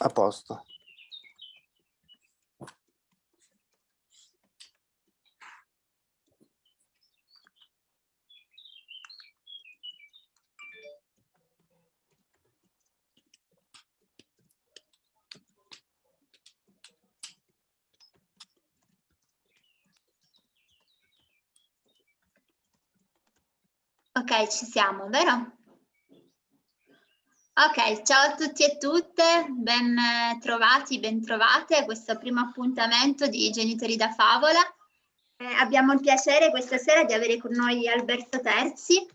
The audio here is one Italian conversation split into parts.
A posto. Ok, ci siamo, vero? Ok, ciao a tutti e tutte, ben eh, trovati, ben trovate a questo primo appuntamento di Genitori da Favola. Eh, abbiamo il piacere questa sera di avere con noi Alberto Terzi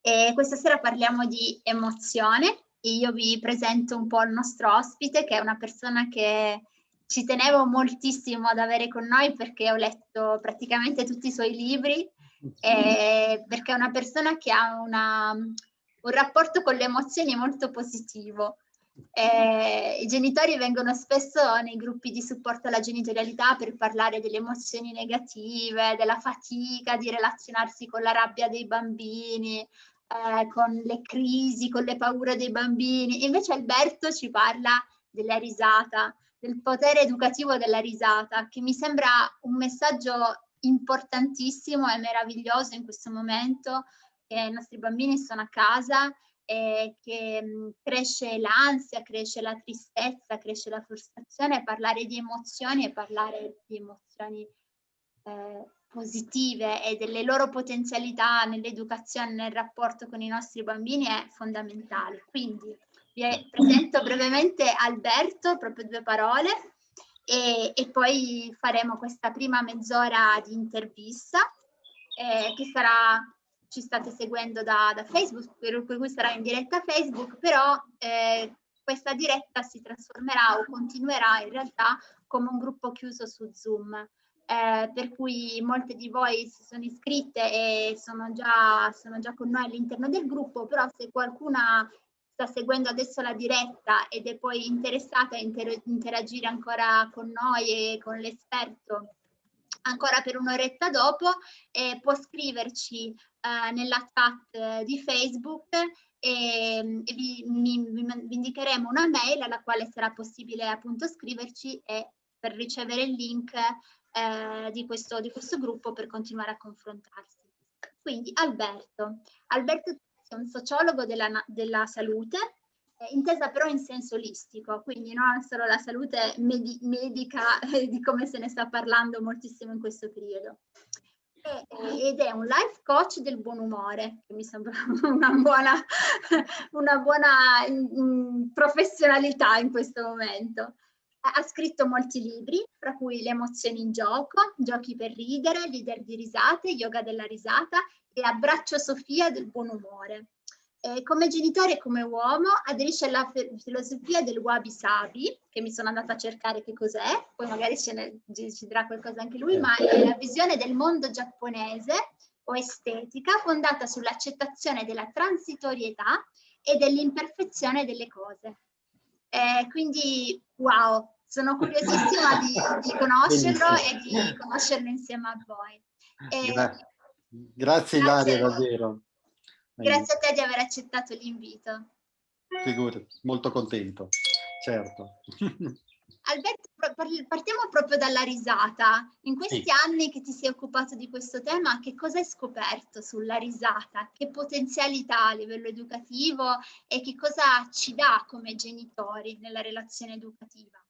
e questa sera parliamo di emozione. Io vi presento un po' il nostro ospite che è una persona che ci tenevo moltissimo ad avere con noi perché ho letto praticamente tutti i suoi libri, eh, perché è una persona che ha una un rapporto con le emozioni molto positivo. Eh, I genitori vengono spesso nei gruppi di supporto alla genitorialità per parlare delle emozioni negative, della fatica di relazionarsi con la rabbia dei bambini, eh, con le crisi, con le paure dei bambini. Invece Alberto ci parla della risata, del potere educativo della risata, che mi sembra un messaggio importantissimo e meraviglioso in questo momento che i nostri bambini sono a casa e che mh, cresce l'ansia, cresce la tristezza, cresce la frustrazione, parlare di emozioni e parlare di emozioni eh, positive e delle loro potenzialità nell'educazione, nel rapporto con i nostri bambini è fondamentale. Quindi vi presento brevemente Alberto, proprio due parole, e, e poi faremo questa prima mezz'ora di intervista eh, che sarà ci state seguendo da, da Facebook, per cui sarà in diretta Facebook, però eh, questa diretta si trasformerà o continuerà in realtà come un gruppo chiuso su Zoom. Eh, per cui molte di voi si sono iscritte e sono già, sono già con noi all'interno del gruppo, però se qualcuna sta seguendo adesso la diretta ed è poi interessata a inter interagire ancora con noi e con l'esperto ancora per un'oretta dopo, eh, può scriverci eh, nella chat di Facebook e, e vi, mi, vi, indicheremo una mail alla quale sarà possibile appunto scriverci e per ricevere il link eh, di, questo, di questo gruppo per continuare a confrontarsi. Quindi Alberto. Alberto è un sociologo della, della salute, intesa però in senso olistico, quindi non solo la salute medi medica eh, di come se ne sta parlando moltissimo in questo periodo. E, ed è un life coach del buon umore, che mi sembra una buona, una buona in professionalità in questo momento. Ha scritto molti libri, fra cui Le emozioni in gioco, Giochi per ridere, Leader di risate, Yoga della risata e Abbraccio Sofia del buon umore. Eh, come genitore e come uomo aderisce alla filosofia del wabi sabi, che mi sono andata a cercare che cos'è, poi magari ce ne, ci dirà qualcosa anche lui, ma è la visione del mondo giapponese o estetica fondata sull'accettazione della transitorietà e dell'imperfezione delle cose. Eh, quindi, wow, sono curiosissima di, di conoscerlo e di conoscerlo insieme a voi. Eh, grazie, grazie Ilaria, davvero. Grazie a te di aver accettato l'invito. Figurati, molto contento, certo. Alberto, partiamo proprio dalla risata. In questi sì. anni che ti sei occupato di questo tema, che cosa hai scoperto sulla risata? Che potenzialità a livello educativo e che cosa ci dà come genitori nella relazione educativa?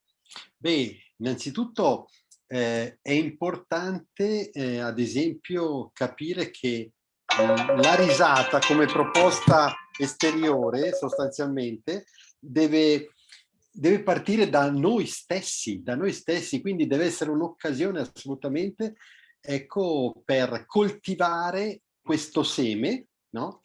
Beh, innanzitutto eh, è importante, eh, ad esempio, capire che la risata come proposta esteriore sostanzialmente deve, deve partire da noi stessi, da noi stessi, quindi deve essere un'occasione assolutamente ecco, per coltivare questo seme, no?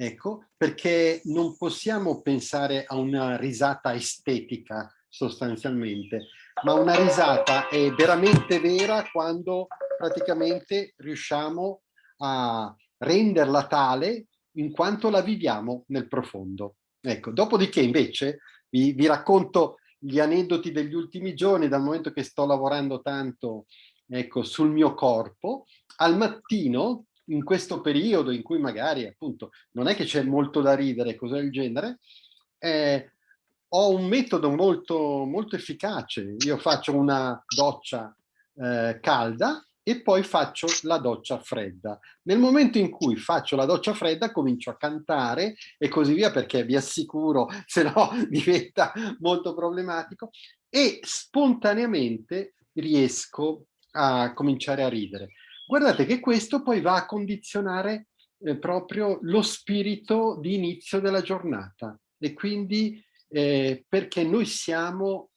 Ecco, perché non possiamo pensare a una risata estetica sostanzialmente, ma una risata è veramente vera quando praticamente riusciamo a renderla tale in quanto la viviamo nel profondo. Ecco, dopodiché invece vi, vi racconto gli aneddoti degli ultimi giorni, dal momento che sto lavorando tanto ecco, sul mio corpo, al mattino, in questo periodo in cui magari appunto non è che c'è molto da ridere, cose del genere, eh, ho un metodo molto, molto efficace. Io faccio una doccia eh, calda e poi faccio la doccia fredda. Nel momento in cui faccio la doccia fredda comincio a cantare e così via perché vi assicuro, se no diventa molto problematico e spontaneamente riesco a cominciare a ridere. Guardate che questo poi va a condizionare eh, proprio lo spirito di inizio della giornata e quindi eh, perché noi siamo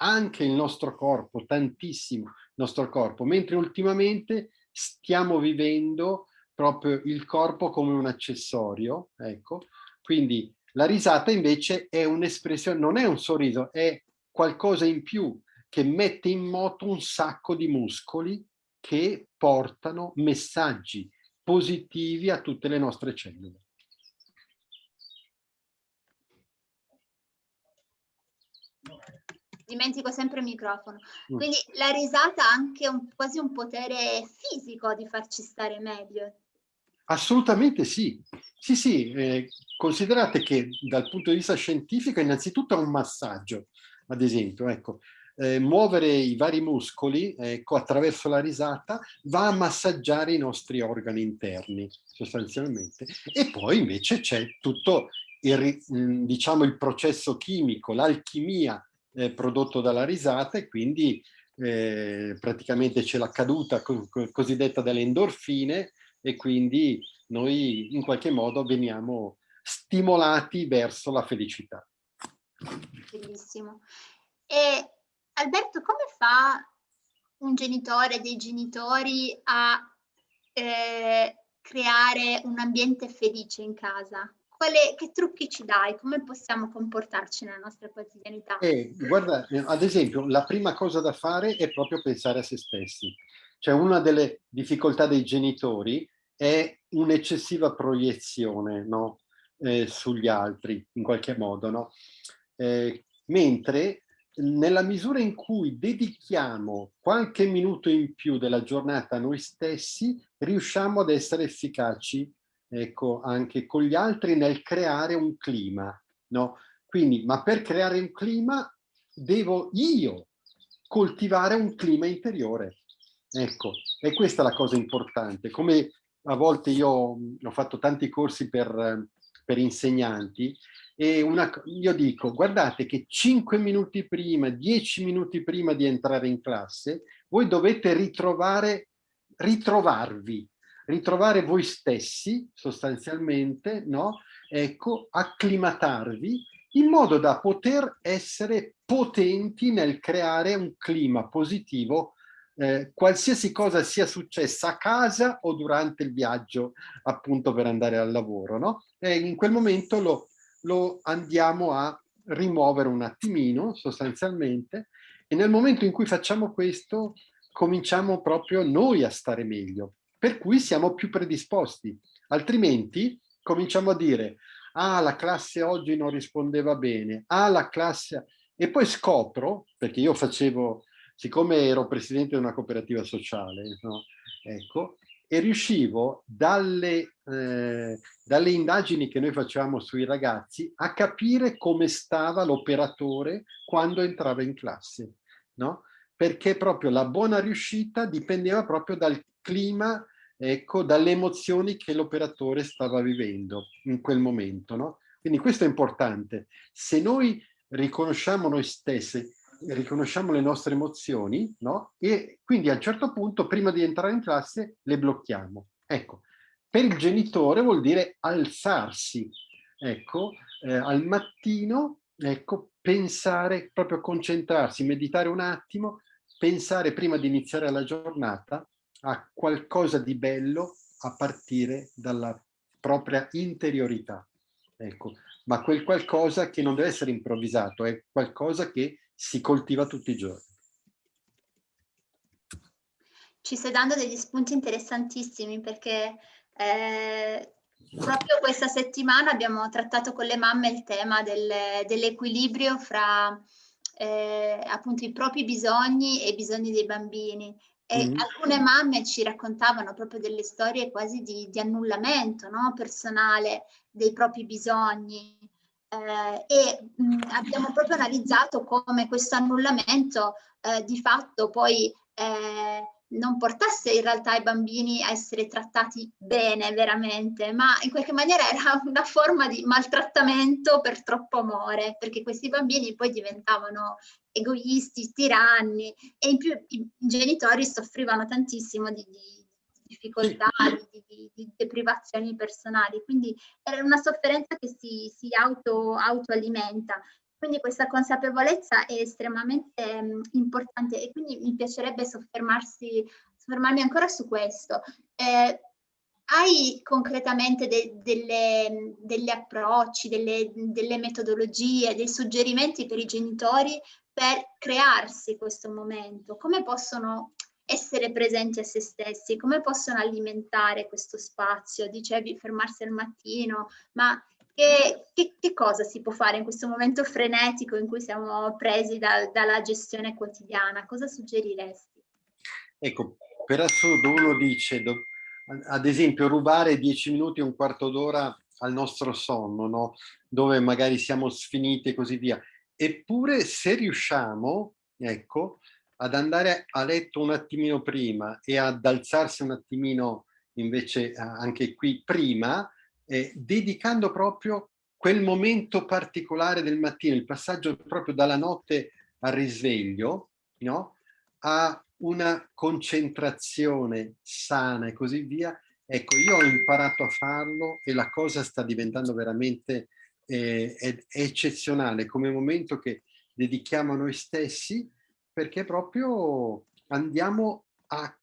anche il nostro corpo, tantissimo il nostro corpo, mentre ultimamente stiamo vivendo proprio il corpo come un accessorio, ecco, quindi la risata invece è un'espressione, non è un sorriso, è qualcosa in più che mette in moto un sacco di muscoli che portano messaggi positivi a tutte le nostre cellule. Dimentico sempre il microfono. Mm. Quindi la risata ha anche un, quasi un potere fisico di farci stare meglio. Assolutamente sì. Sì, sì, eh, considerate che dal punto di vista scientifico innanzitutto è un massaggio, ad esempio, ecco, eh, muovere i vari muscoli ecco, attraverso la risata va a massaggiare i nostri organi interni sostanzialmente e poi invece c'è tutto il, diciamo, il processo chimico, l'alchimia eh, prodotto dalla risata e quindi eh, praticamente c'è la caduta co cosiddetta delle endorfine e quindi noi in qualche modo veniamo stimolati verso la felicità. Bellissimo. E Alberto, come fa un genitore, dei genitori a eh, creare un ambiente felice in casa? Quale, che trucchi ci dai? Come possiamo comportarci nella nostra quotidianità? Eh, guarda, eh, ad esempio, la prima cosa da fare è proprio pensare a se stessi. Cioè una delle difficoltà dei genitori è un'eccessiva proiezione no? eh, sugli altri, in qualche modo. No? Eh, mentre nella misura in cui dedichiamo qualche minuto in più della giornata a noi stessi, riusciamo ad essere efficaci ecco, anche con gli altri nel creare un clima, no? Quindi, ma per creare un clima devo io coltivare un clima interiore. Ecco, e questa è la cosa importante. Come a volte io ho fatto tanti corsi per, per insegnanti e una, io dico, guardate che 5 minuti prima, 10 minuti prima di entrare in classe, voi dovete ritrovare, ritrovarvi, ritrovare voi stessi sostanzialmente, no? Ecco, acclimatarvi in modo da poter essere potenti nel creare un clima positivo eh, qualsiasi cosa sia successa a casa o durante il viaggio appunto per andare al lavoro, no? E in quel momento lo, lo andiamo a rimuovere un attimino sostanzialmente e nel momento in cui facciamo questo cominciamo proprio noi a stare meglio per cui siamo più predisposti. Altrimenti cominciamo a dire, ah, la classe oggi non rispondeva bene, ah, la classe... E poi scopro, perché io facevo, siccome ero presidente di una cooperativa sociale, no? ecco, e riuscivo dalle, eh, dalle indagini che noi facevamo sui ragazzi a capire come stava l'operatore quando entrava in classe, no? Perché proprio la buona riuscita dipendeva proprio dal clima, ecco, dalle emozioni che l'operatore stava vivendo in quel momento. No? Quindi questo è importante. Se noi riconosciamo noi stessi, riconosciamo le nostre emozioni, no? E quindi a un certo punto, prima di entrare in classe, le blocchiamo. Ecco, per il genitore vuol dire alzarsi, ecco, eh, al mattino, ecco, pensare, proprio concentrarsi, meditare un attimo, pensare prima di iniziare la giornata a qualcosa di bello a partire dalla propria interiorità. Ecco, ma quel qualcosa che non deve essere improvvisato, è qualcosa che si coltiva tutti i giorni. Ci stai dando degli spunti interessantissimi perché eh, proprio questa settimana abbiamo trattato con le mamme il tema del, dell'equilibrio fra eh, appunto i propri bisogni e i bisogni dei bambini e mm. alcune mamme ci raccontavano proprio delle storie quasi di, di annullamento no? personale dei propri bisogni. eh, e mh, abbiamo proprio analizzato come questo annullamento eh, di fatto poi eh, non portasse in realtà i bambini a essere trattati bene veramente, ma in qualche maniera era una forma di maltrattamento per troppo amore, perché questi bambini poi diventavano egoisti, tiranni e in più i genitori soffrivano tantissimo di, di difficoltà, di, di, di, deprivazioni personali, quindi era una sofferenza che si, si auto, autoalimenta. Quindi questa consapevolezza è estremamente mh, importante e quindi mi piacerebbe soffermarmi ancora su questo. Eh, hai concretamente de, delle, delle, approcci, delle, delle metodologie, dei suggerimenti per i genitori per crearsi questo momento? Come possono essere presenti a se stessi, come possono alimentare questo spazio? Dicevi fermarsi al mattino, ma che, che, che, cosa si può fare in questo momento frenetico in cui siamo presi da, dalla gestione quotidiana? Cosa suggeriresti? Ecco, per assurdo uno dice, ad esempio, rubare dieci minuti, un quarto d'ora al nostro sonno, no? dove magari siamo sfiniti e così via. Eppure se riusciamo, ecco, ad andare a letto un attimino prima e ad alzarsi un attimino invece anche qui prima, eh, dedicando proprio quel momento particolare del mattino, il passaggio proprio dalla notte al risveglio, no? a una concentrazione sana e così via. Ecco, io ho imparato a farlo e la cosa sta diventando veramente eh, eccezionale come momento che dedichiamo a noi stessi perché proprio andiamo a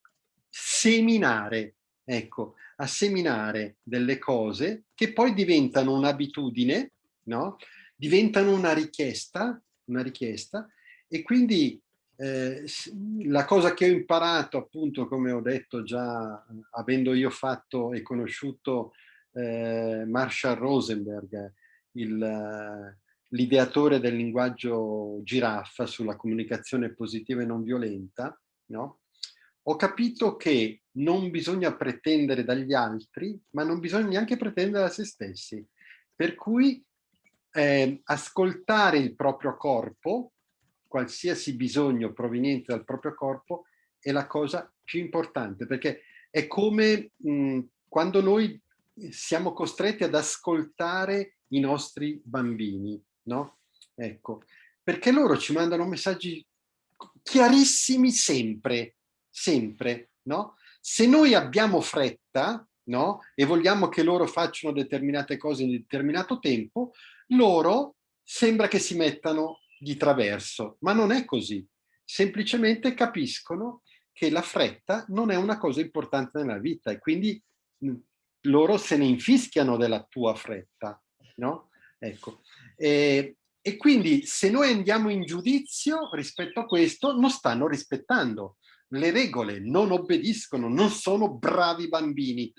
seminare, ecco, a seminare delle cose che poi diventano un'abitudine, no? diventano una richiesta, una richiesta e quindi eh, la cosa che ho imparato appunto come ho detto già avendo io fatto e conosciuto eh, Marshall Rosenberg l'ideatore del linguaggio giraffa sulla comunicazione positiva e non violenta no? ho capito che non bisogna pretendere dagli altri, ma non bisogna neanche pretendere da se stessi. Per cui eh, ascoltare il proprio corpo, qualsiasi bisogno proveniente dal proprio corpo, è la cosa più importante, perché è come mh, quando noi siamo costretti ad ascoltare i nostri bambini, no? Ecco, perché loro ci mandano messaggi chiarissimi sempre, sempre, no? Se noi abbiamo fretta, no? E vogliamo che loro facciano determinate cose in determinato tempo, loro sembra che si mettano di traverso, ma non è così. Semplicemente capiscono che la fretta non è una cosa importante nella vita e quindi loro se ne infischiano della tua fretta, no? Ecco. E, e quindi se noi andiamo in giudizio rispetto a questo, non stanno rispettando le regole, non obbediscono, non sono bravi bambini.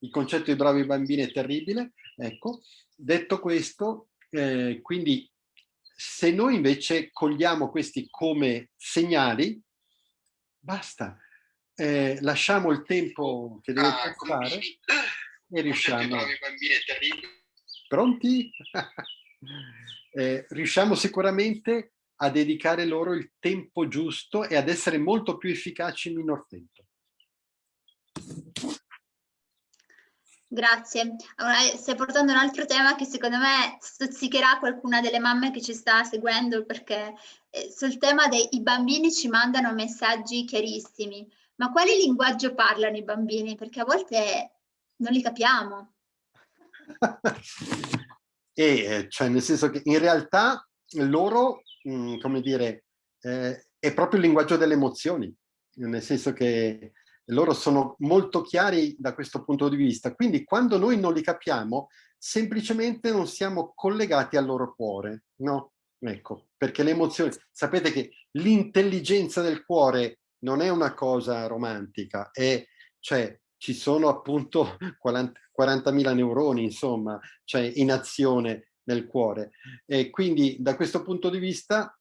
Il concetto di bravi bambini è terribile. Ecco, detto questo, eh, quindi se noi invece cogliamo questi come segnali, basta. Eh, lasciamo il tempo che deve ah, passare e riusciamo. Pronti? eh, riusciamo sicuramente a dedicare loro il tempo giusto e ad essere molto più efficaci in minor tempo. Grazie. Allora, stai portando un altro tema che secondo me stuzzicherà qualcuna delle mamme che ci sta seguendo perché eh, sul tema dei bambini ci mandano messaggi chiarissimi. Ma quale linguaggio parlano i bambini? Perché a volte non li capiamo. e eh, cioè nel senso che in realtà loro mh, mm, come dire, eh, è proprio il linguaggio delle emozioni, nel senso che loro sono molto chiari da questo punto di vista. Quindi quando noi non li capiamo, semplicemente non siamo collegati al loro cuore, no? Ecco, perché le emozioni, sapete che l'intelligenza del cuore non è una cosa romantica, è, cioè ci sono appunto 40.000 neuroni, insomma, cioè in azione nel cuore. E quindi da questo punto di vista,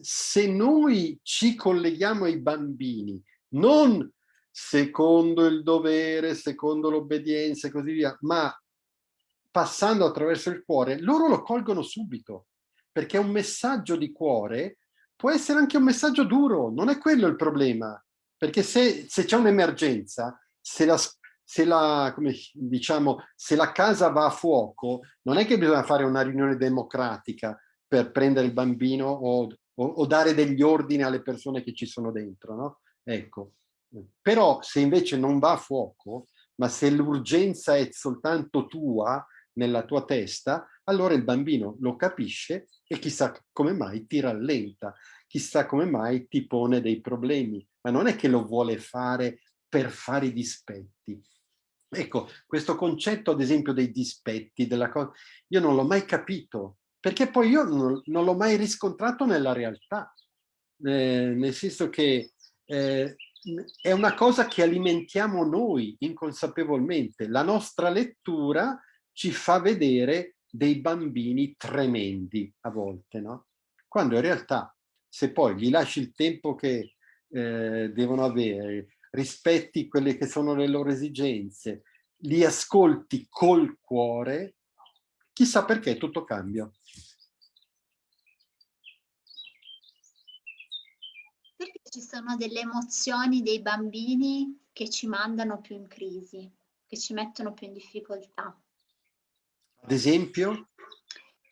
se noi ci colleghiamo ai bambini, non secondo il dovere, secondo l'obbedienza e così via, ma passando attraverso il cuore, loro lo colgono subito, perché un messaggio di cuore può essere anche un messaggio duro, non è quello il problema, perché se, se c'è un'emergenza, se la, se la, come diciamo, se la casa va a fuoco, non è che bisogna fare una riunione democratica per prendere il bambino o, o, o dare degli ordini alle persone che ci sono dentro, no? Ecco. Però se invece non va a fuoco, ma se l'urgenza è soltanto tua, nella tua testa, allora il bambino lo capisce e chissà come mai ti rallenta, chissà come mai ti pone dei problemi, ma non è che lo vuole fare per fare i dispetti. Ecco, questo concetto ad esempio dei dispetti, della cosa, io non l'ho mai capito, perché poi io non, non l'ho mai riscontrato nella realtà, eh, nel senso che eh, è una cosa che alimentiamo noi inconsapevolmente. La nostra lettura ci fa vedere dei bambini tremendi a volte, no? Quando in realtà se poi gli lasci il tempo che eh, devono avere, rispetti quelle che sono le loro esigenze, li ascolti col cuore, chissà perché tutto cambia. Perché ci sono delle emozioni dei bambini che ci mandano più in crisi, che ci mettono più in difficoltà? Ad esempio?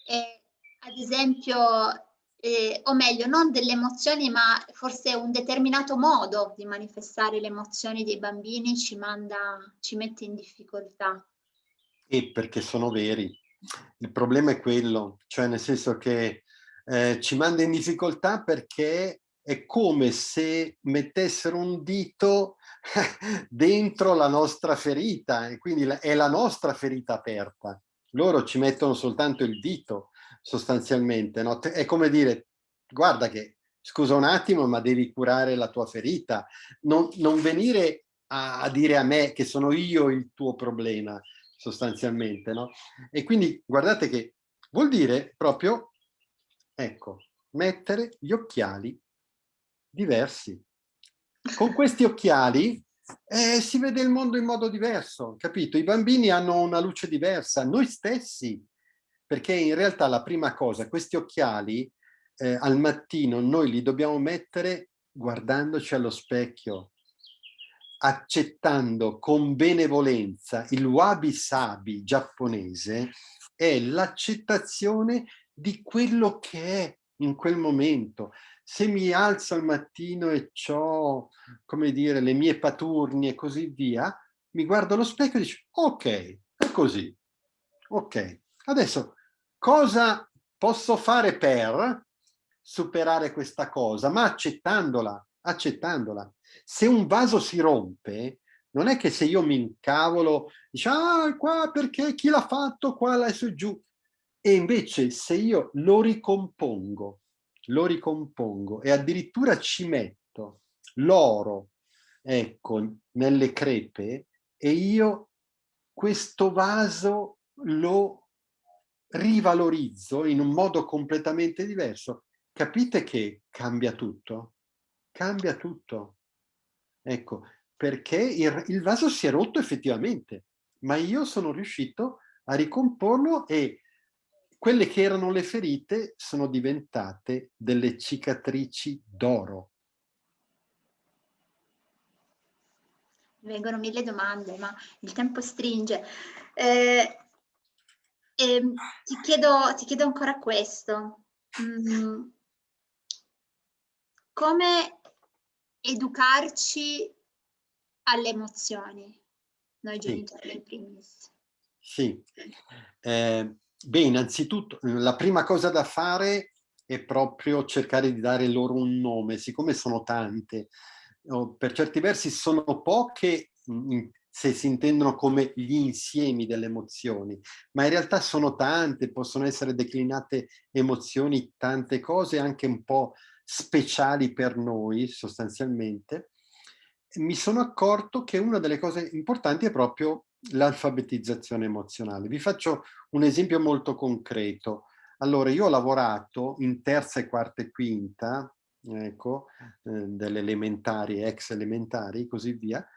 Eh, ad esempio, eh, o meglio, non delle emozioni, ma forse un determinato modo di manifestare le emozioni dei bambini ci, manda, ci mette in difficoltà. E perché sono veri. Il problema è quello, cioè nel senso che eh, ci manda in difficoltà perché è come se mettessero un dito dentro la nostra ferita e quindi è la nostra ferita aperta loro ci mettono soltanto il dito sostanzialmente, no? è come dire, guarda che, scusa un attimo, ma devi curare la tua ferita, non, non venire a, a, dire a me che sono io il tuo problema, sostanzialmente, no? E quindi guardate che vuol dire proprio, ecco, mettere gli occhiali diversi. Con questi occhiali eh, si vede il mondo in modo diverso, capito? I bambini hanno una luce diversa, noi stessi, perché in realtà la prima cosa, questi occhiali eh, al mattino noi li dobbiamo mettere guardandoci allo specchio, accettando con benevolenza il wabi-sabi giapponese è l'accettazione di quello che è in quel momento se mi alzo al mattino e ho, come dire, le mie paturni e così via, mi guardo allo specchio e dico, ok, è così. Ok, adesso cosa posso fare per superare questa cosa? Ma accettandola, accettandola. Se un vaso si rompe, non è che se io mi incavolo, dico, ah, qua perché chi l'ha fatto, qua, là e giù. E invece se io lo ricompongo, lo ricompongo e addirittura ci metto l'oro, ecco, nelle crepe e io questo vaso lo rivalorizzo in un modo completamente diverso. Capite che cambia tutto? Cambia tutto. Ecco, perché il, il vaso si è rotto effettivamente, ma io sono riuscito a ricomporlo e quelle che erano le ferite sono diventate delle cicatrici d'oro. Vengono mille domande, ma il tempo stringe. Eh, eh, ti, chiedo, ti, chiedo, ancora questo. Mm, come educarci alle emozioni, noi genitori sì. primis? Sì, eh, Beh, innanzitutto la prima cosa da fare è proprio cercare di dare loro un nome, siccome sono tante, per certi versi sono poche se si intendono come gli insiemi delle emozioni, ma in realtà sono tante, possono essere declinate emozioni, tante cose anche un po' speciali per noi sostanzialmente. Mi sono accorto che una delle cose importanti è proprio l'alfabetizzazione emozionale. Vi faccio un esempio molto concreto. Allora, io ho lavorato in terza e quarta e quinta, ecco, eh, delle elementari, ex elementari, così via,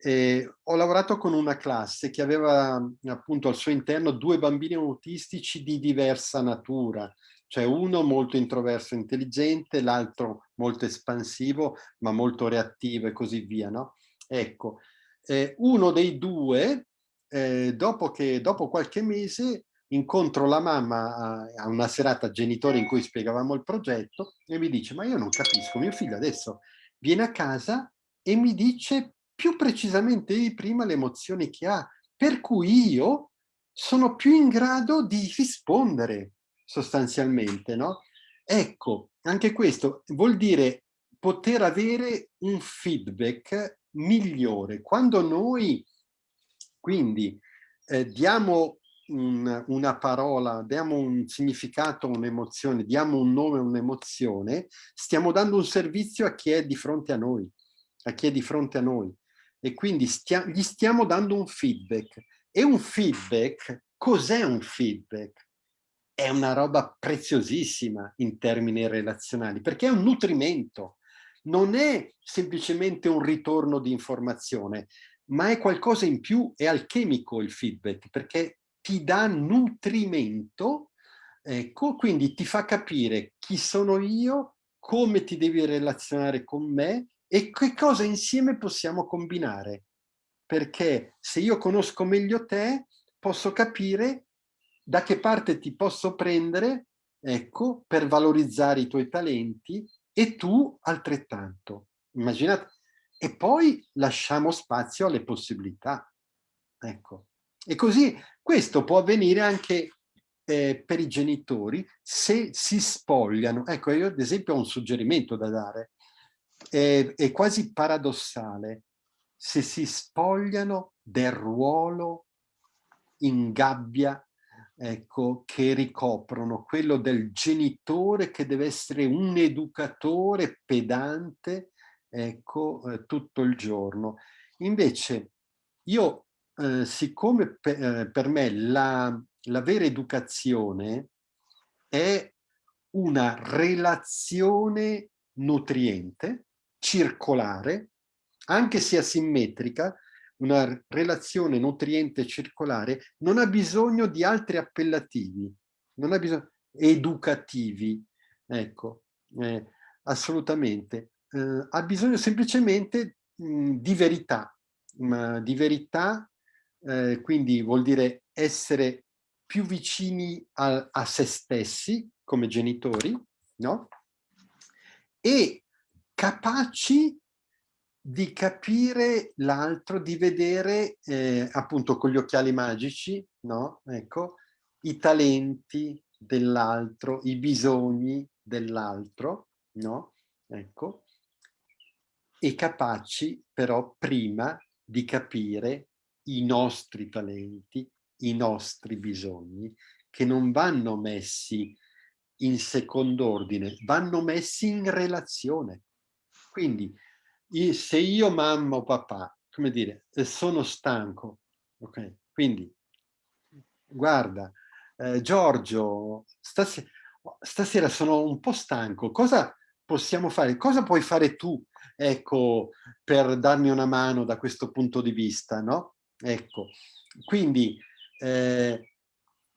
Eh, ho lavorato con una classe che aveva appunto al suo interno due bambini autistici di diversa natura, cioè uno molto introverso e intelligente, l'altro molto espansivo ma molto reattivo e così via. No? Ecco, eh, uno dei due, eh, dopo, che, dopo qualche mese, incontro la mamma a, a, una serata genitori in cui spiegavamo il progetto e mi dice ma io non capisco, mio figlio adesso viene a casa e mi dice più precisamente di prima le emozioni che ha, per cui io sono più in grado di rispondere sostanzialmente, no? Ecco, anche questo vuol dire poter avere un feedback migliore. Quando noi quindi eh, diamo un, una parola, diamo un significato a un'emozione, diamo un nome a un'emozione, stiamo dando un servizio a chi è di fronte a noi, a chi è di fronte a noi e quindi stia gli stiamo dando un feedback. E un feedback, cos'è un feedback? È una roba preziosissima in termini relazionali, perché è un nutrimento, non è semplicemente un ritorno di informazione, ma è qualcosa in più, è alchemico il feedback, perché ti dà nutrimento, ecco, quindi ti fa capire chi sono io, come ti devi relazionare con me e che cosa insieme possiamo combinare. Perché se io conosco meglio te, posso capire da che parte ti posso prendere, ecco, per valorizzare i tuoi talenti e tu altrettanto. Immaginate. E poi lasciamo spazio alle possibilità. Ecco. E così questo può avvenire anche eh, per i genitori se si spogliano. Ecco, io ad esempio ho un suggerimento da dare è, è quasi paradossale se si spogliano del ruolo in gabbia ecco, che ricoprono, quello del genitore che deve essere un educatore pedante ecco, eh, tutto il giorno. Invece io, eh, siccome per, eh, per me la, la vera educazione è una relazione nutriente, circolare, anche se asimmetrica, una relazione nutriente circolare, non ha bisogno di altri appellativi, non ha bisogno educativi, ecco, eh, assolutamente. Eh, ha bisogno semplicemente mh, di verità, ma di verità eh, quindi vuol dire essere più vicini a, a se stessi come genitori, no? E capaci di capire l'altro, di vedere eh, appunto con gli occhiali magici, no? Ecco, i talenti dell'altro, i bisogni dell'altro, no? Ecco, e capaci però prima di capire i nostri talenti, i nostri bisogni, che non vanno messi in secondo ordine, vanno messi in relazione. Quindi se io mamma o papà, come dire, sono stanco, ok? Quindi guarda, eh, Giorgio, stasera, stasera sono un po' stanco, cosa possiamo fare? Cosa puoi fare tu, ecco, per darmi una mano da questo punto di vista, no? Ecco, quindi eh,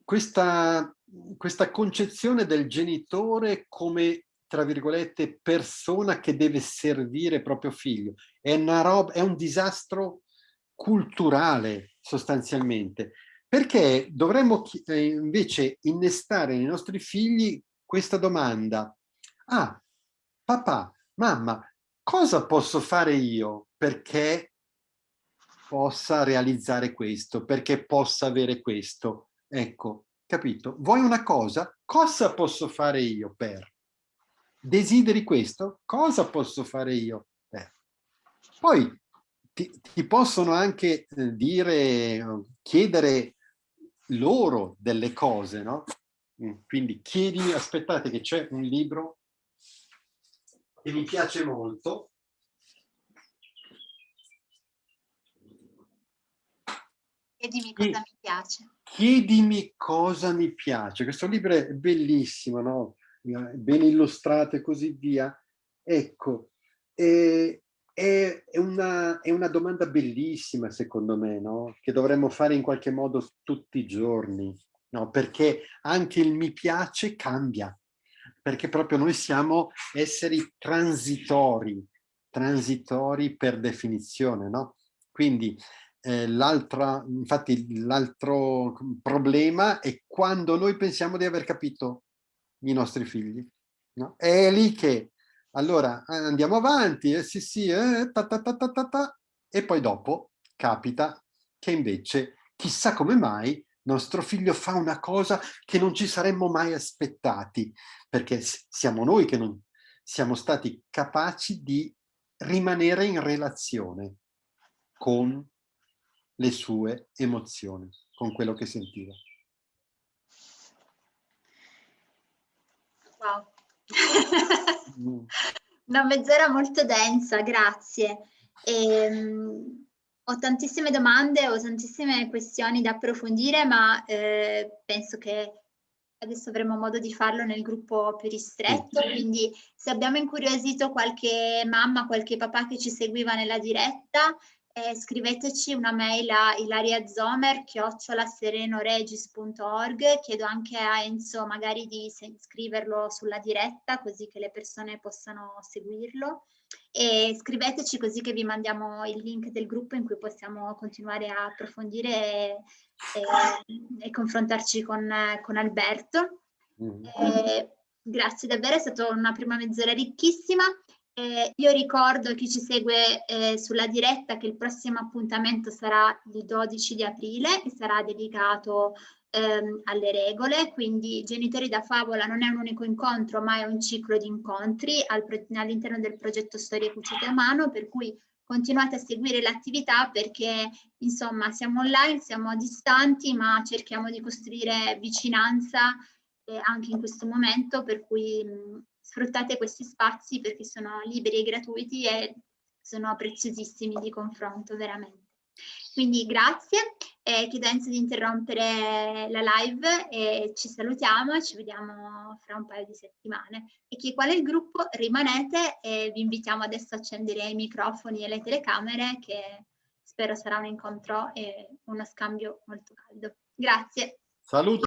questa, questa concezione del genitore come tra virgolette, persona che deve servire proprio figlio. È, una roba, è un disastro culturale sostanzialmente, perché dovremmo eh, invece innestare nei nostri figli questa domanda. Ah, papà, mamma, cosa posso fare io perché possa realizzare questo, perché possa avere questo? Ecco, capito? Vuoi una cosa? Cosa posso fare io per? Desideri questo? Cosa posso fare io? Eh. Poi ti, ti, possono anche eh, dire, chiedere loro delle cose, no? Mm, quindi chiedi, aspettate che c'è un libro che mi piace molto. Chiedimi cosa mi piace. Chiedimi cosa mi piace. Questo libro è bellissimo, no? Ben illustrate e così via. Ecco, e è, una, è una domanda bellissima secondo me, no? che dovremmo fare in qualche modo tutti i giorni, no? perché anche il mi piace cambia, perché proprio noi siamo esseri transitori, transitori per definizione, no? Quindi eh, l'altro, infatti l'altro problema è quando noi pensiamo di aver capito i nostri figli. No? È lì che allora andiamo avanti, eh, sì sì, eh, ta, ta, ta, ta, ta, e poi dopo capita che invece chissà come mai nostro figlio fa una cosa che non ci saremmo mai aspettati, perché siamo noi che non siamo stati capaci di rimanere in relazione con le sue emozioni, con quello che sentiva. Wow. Una mezz'ora molto densa, grazie. E, um, ho tantissime domande, ho tantissime questioni da approfondire, ma eh, penso che adesso avremo modo di farlo nel gruppo più ristretto, quindi se abbiamo incuriosito qualche mamma, qualche papà che ci seguiva nella diretta, eh, scriveteci una mail a ilariazomer chiocciolaserenoregis.org chiedo anche a Enzo magari di scriverlo sulla diretta così che le persone possano seguirlo e scriveteci così che vi mandiamo il link del gruppo in cui possiamo continuare a approfondire e, e, e confrontarci con, con Alberto. Mm. E, grazie davvero, è stata una prima mezz'ora ricchissima eh, io ricordo chi ci segue eh, sulla diretta che il prossimo appuntamento sarà il 12 di aprile e sarà dedicato ehm, alle regole, quindi Genitori da Favola non è un unico incontro ma è un ciclo di incontri all'interno del progetto Storie Cucite a Mano, per cui continuate a seguire l'attività perché insomma siamo online, siamo distanti ma cerchiamo di costruire vicinanza eh, anche in questo momento per cui mh, sfruttate questi spazi perché sono liberi e gratuiti e sono preziosissimi di confronto veramente. Quindi grazie, eh, chiedo Enzo di interrompere la live e ci salutiamo e ci vediamo fra un paio di settimane. E chi è qual è il gruppo rimanete e vi invitiamo adesso a accendere i microfoni e le telecamere che spero sarà un incontro e uno scambio molto caldo. Grazie. Saluto.